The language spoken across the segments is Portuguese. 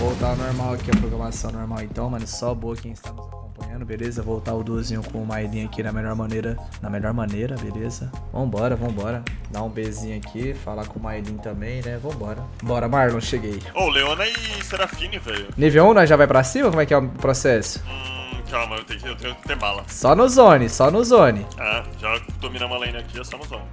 Voltar ao normal aqui, a programação normal então, mano. Só boa quem está nos acompanhando, beleza? Voltar o duozinho com o Maidin aqui na melhor maneira. Na melhor maneira, beleza? Vambora, vambora. Dar um bezinho aqui, falar com o Maidin também, né? Vambora. Bora, Marlon, cheguei. Ô, Leona e Serafine, velho. Nível 1, nós já vai pra cima? Como é que é o processo? Hum, calma, eu tenho, que, eu tenho que ter bala. Só no zone, só no zone. Ah, já dominamos a lane aqui, é só no zone.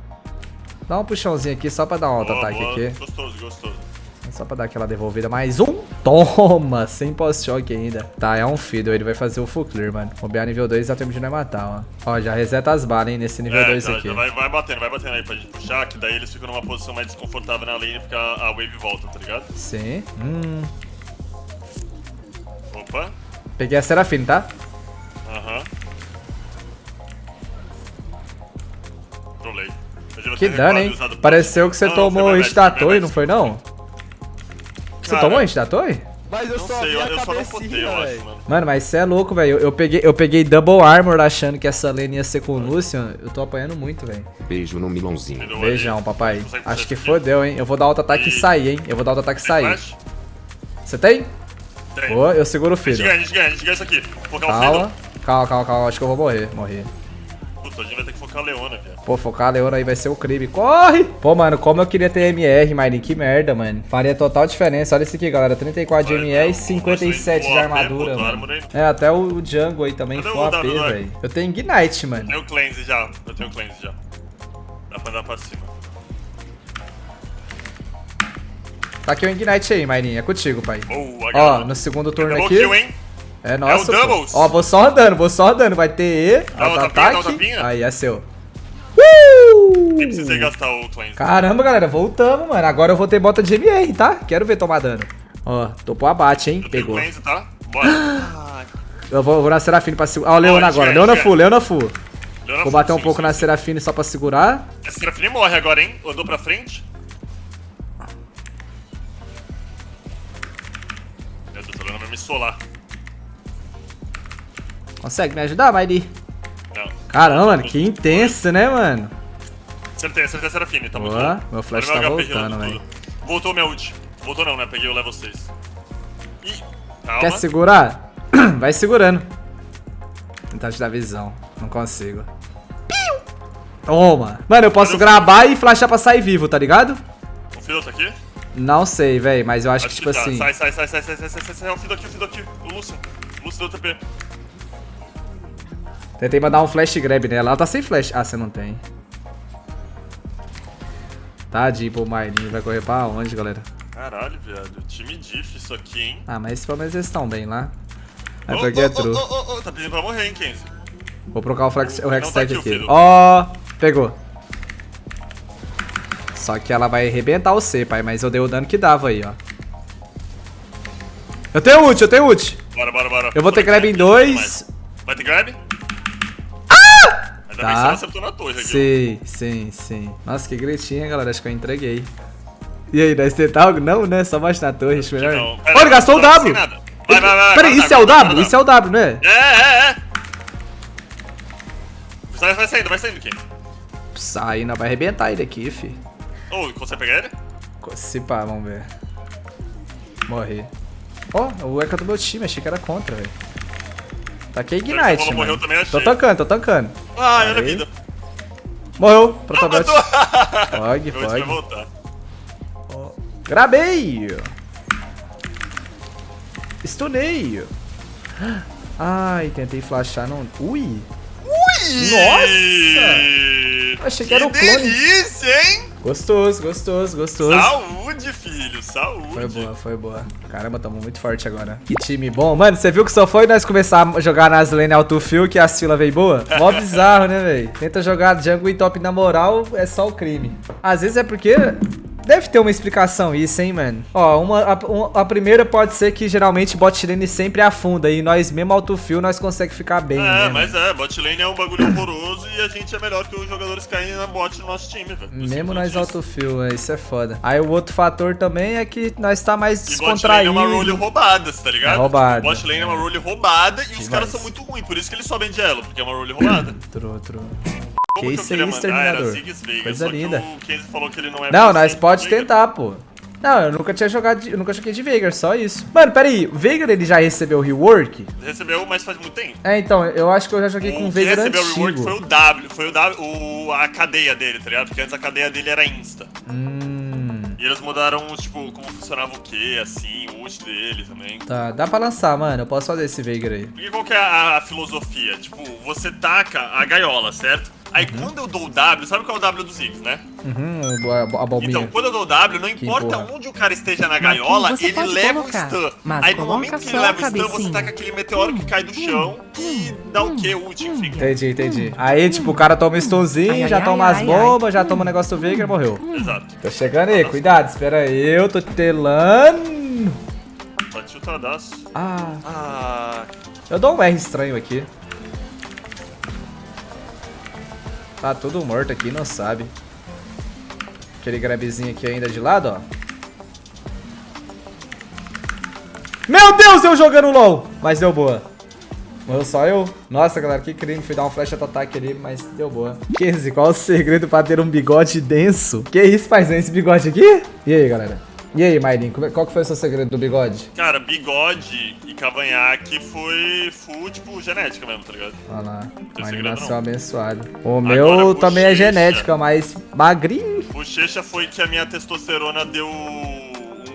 Dá um puxãozinho aqui só pra dar um auto-ataque aqui. Gostoso, gostoso. Só pra dar aquela devolvida. Mais um. Toma! Sem pós-choque ainda. Tá, é um Fiddle. Ele vai fazer o full clear, mano. Bombear nível 2 até o de não matar, ó. Ó, já reseta as balas, hein, nesse nível é, 2 já, aqui. Vai, vai batendo, vai batendo aí pra gente puxar, que daí eles ficam numa posição mais desconfortável na lane, porque a, a wave volta, tá ligado? Sim. Hum. Opa. Peguei a Serafine, tá? Aham. Trolei. Que dano, hein? Pareceu que você não, tomou hit da torre, não foi não? Você Cara, tomou hit da torre? Mas eu Não só sei, vi eu, a eu só não potei, cabecinha, eu acho, mano. Mano, mas você é louco, velho. Eu, eu, peguei, eu peguei double armor achando que essa lane ia ser com o Lucian. Eu tô apanhando muito, velho. Beijo no milãozinho. Entendeu? Beijão, papai. Acho que fodeu, hein. Eu vou dar auto-ataque e E- sair, hein. Eu vou dar auto-ataque e sair. Você tem? Tem. Boa, eu seguro o A gente filho. ganha, a gente ganha, a gente ganha isso aqui. Calma. Calma, calma, calma. Acho que eu vou morrer. Morrer. Puta, a gente vai ter que focar a Leona, viado. Pô, focar a Leona aí vai ser o crime. Corre! Pô, mano, como eu queria ter MR, Marin. Que merda, mano. Faria total diferença. Olha isso aqui, galera. 34 de MR e não, 57 vai de armadura, boa, mano. É, até o Django aí também foi AP, velho. Eu tenho Ignite, mano. Eu tenho cleanse já, eu tenho cleanse já. Dá pra andar pra cima. Tá aqui o Ignite aí, Marinha. É contigo, pai. Boa, Ó, no segundo turno aqui. kill, hein? É nosso. É o pô. doubles. Ó, vou só andando, vou só andando. Vai ter E, Dá um tapinha, dá. Aí, é seu. Nem precisei gastar o cleanse. Caramba, galera, voltamos, mano. Agora eu vou ter bota de MR, tá? Quero ver tomar dano. Ó, topou abate, hein? Eu Pegou. cleanse, tá? Bora. Eu vou, vou na Serafine pra segurar. Ó, o Leona agora. Leona full, Leona full. Leona Vou bater um sim, pouco sim, na. Serafine só pra segurar. Essa Serafine morre agora, hein? Andou pra frente. Meu Deus, a Leona vai me solar. Consegue me ajudar, Mairi? Não. Caramba, que intenso, né, mano? Acertei, acertei a Serafine, tá muito Boa, bom. meu flash tá HP voltando, velho. Voltou minha ult. Voltou não, né? Peguei o level 6. Ih, calma. Quer segurar? Vai segurando. Tentar te dar visão. Não consigo. Toma. Mano, eu posso gravar e flashar pra sair vivo, tá ligado? O Fiddle tá aqui? Não sei, velho, mas eu acho, Acho que, que tipo tá. assim... Sai, sai, sai, sai, sai, sai, sai, sai, sai. O Fiddle aqui, o Fiddle aqui. O Lucian. O Lucian deu TP. Tentei mandar um flash grab nela. Ela tá sem flash. Ah, você não tem. Tadinho, pô, o Marlinho vai correr pra onde, galera? Caralho, viado. Time diff isso aqui, hein? Ah, mas pelo menos eles estão bem lá. Ô, porque ô, é ô, true. ô, ô, Tá pedindo pra morrer, hein, Kenzie? Vou procurar o, flex, o Não tá aqui. Ó, pegou. Só que ela vai arrebentar o C, pai, mas eu dei o dano que dava aí, ó. Eu tenho ult, eu tenho ult. Bora, bora, bora. Eu vou ter grab em dois. mais. Vai ter grab? Ainda bem que você Tá. acertou na torre aqui. Sim, sim, sim. Nossa, que gritinho, galera. Acho que eu entreguei. E aí, nós tentar algo? Não, né? Só bate na torre, acho melhor. Não. Olha, ele gastou o não, W! Vai, vai, vai. Peraí, vai, isso é o W? Isso é o W, não é? É, é, é. Vai, saindo, vai saindo, Kenzie. Sai, não vai arrebentar ele aqui, fi. Ô, consegue pegar ele? Se pá, vamos ver. Morri. Ó, o Eka do meu time, achei que era contra, velho. Taquei Esse Ignite, morreu mano. também, achei. Tô tancando, tô tancando. Ai, olha a vida. Morreu, protabot. Matou. Pog, pog. voltar. Grabei! Stunei! Ai, tentei flashar, não... Ui! Nossa! Achei que era o clone. delícia, hein? Gostoso, gostoso, gostoso. Saúde, filho, saúde. Foi boa, foi boa. Caramba, tamo muito forte agora. Que time bom. Mano, você viu que só foi nós começar a jogar nas lane autofill que a fila veio boa? Mó bizarro, né, velho? Tenta jogar jungle e top na moral, é só o crime. Às vezes é porque... Deve ter uma explicação isso, hein, mano? Ó, uma, a, um- a primeira pode ser que geralmente bot lane sempre afunda e nós mesmo autofill nós consegue ficar bem, né, É, mano? mas é, bot lane é um bagulho horroroso e a gente é melhor que os jogadores caem na bot do nosso time, velho. Mesmo nós autofill, é, isso é foda. Aí o outro fator também é que nós tá mais E bot lane é descontraído. uma role roubada, tá ligado? É roubada. Bot lane é uma role roubada e os caras são muito ruins, por isso que eles sobem de elo, porque é uma role roubada. True, true. Que isso aí, Exterminador. Vegas, Coisa linda. o Kenzie falou que ele não é Não, nós pode tentar, pô. Não, eu nunca tinha jogado, de, eu nunca joguei de Veigar, só isso. Mano, peraí, o Veigar ele já recebeu rework? Recebeu, mas faz muito tempo. É, então, eu acho que eu já joguei com o O que Veigar recebeu antigo. o rework foi o W, foi o W, o, a cadeia dele, tá ligado? Porque antes a cadeia dele era Insta. Hum, E eles mudaram, tipo, como funcionava o que, assim, o ult dele também. tá, dá pra lançar, mano, eu posso fazer esse Veigar aí. E qual que é a, a filosofia? Tipo, você taca a gaiola, certo? Aí quando eu dou o W, sabe qual é o W dos Ziggs, né? Uhum, a, a bombinha. Então, quando eu dou o W, não importa onde o cara esteja na gaiola, ele leva colocar, o stun. mas Aí no momento que ele leva o stun, você taca aquele meteoro que cai do chão e dá o que? Ult, enfim. Entendi, entendi. Aí, tipo, o cara toma um stunzinho, Ai, já ai, toma as ai, bombas, já toma o negócio do Veigar e morreu. Exato. Tô chegando aí, cuidado, espera aí, eu tô telando. Bate chutadaço. Ah, Ah, eu dou um R estranho aqui. Tá tudo morto aqui, não sabe. Aquele grabzinho aqui ainda de lado, ó. Meu Deus, eu jogando LOL! Mas deu boa. Morreu só eu? Nossa, galera, que crime. Fui dar um flash auto-ataque ali, mas deu boa. 15, qual o segredo pra ter um bigode denso? Que isso, paizão, esse bigode aqui? E aí, galera? E aí, Maidin, como é- qual que foi o seu segredo do bigode? cara, bigode e cavanhaque foi full, tipo, genética mesmo, tá ligado? Olha lá, Tem Maidin segredo nasceu não. abençoado. O meu também é genética, mas magrinho. Bochecha foi que a minha testosterona deu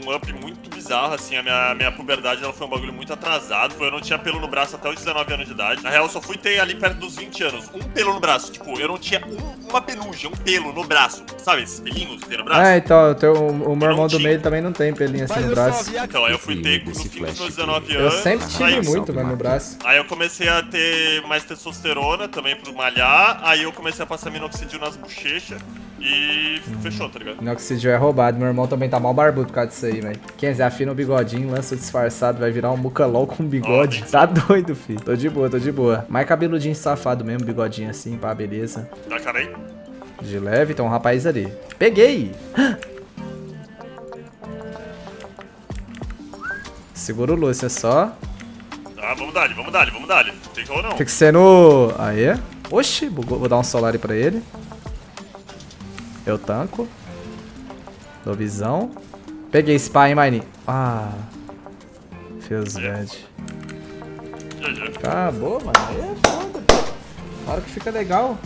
um up muito bizarro, assim, a minha, a minha puberdade ela foi um bagulho muito atrasado, eu não tinha pelo no braço até os 19 anos de idade. Na real, eu só fui ter ali perto dos 20 anos, um pelo no braço, tipo, eu não tinha um- uma penugem, um pelo no braço, sabe esses pelinhos que tem no braço? Ah, então, o, teu, o meu Eu irmão do meio também não tem pelinho assim no braço. Então, aí eu fui ter no fim dos meus 19 Eu anos. sempre tive aí, muito, mano, no braço. Aí eu comecei a ter mais testosterona também por malhar, aí eu comecei a passar minoxidil nas bochechas e fechou, tá ligado? Minoxidil é roubado. Meu irmão também tá mal barbudo por causa disso aí, velho. 15, afina o bigodinho, lança o disfarçado, vai virar um mucalol com bigode. Ó, Tá doido, filho. Tô de boa, tô de boa. Mais cabeludinho safado mesmo, bigodinho assim, pá, beleza. Dá cara aí. De leve, tem um rapaz ali. Peguei! Segura o Lúcia só. Tá, vamos dar, vamos dar, vamos dar. Tem que ou não. Tem que ser no... Aê. Oxi, bugou. vou dar um solar pra ele. Eu tanco. Dou visão. Peguei spy, hein, Mine. Ah. Fez já. Acabou, mano. É foda. Hora que fica legal.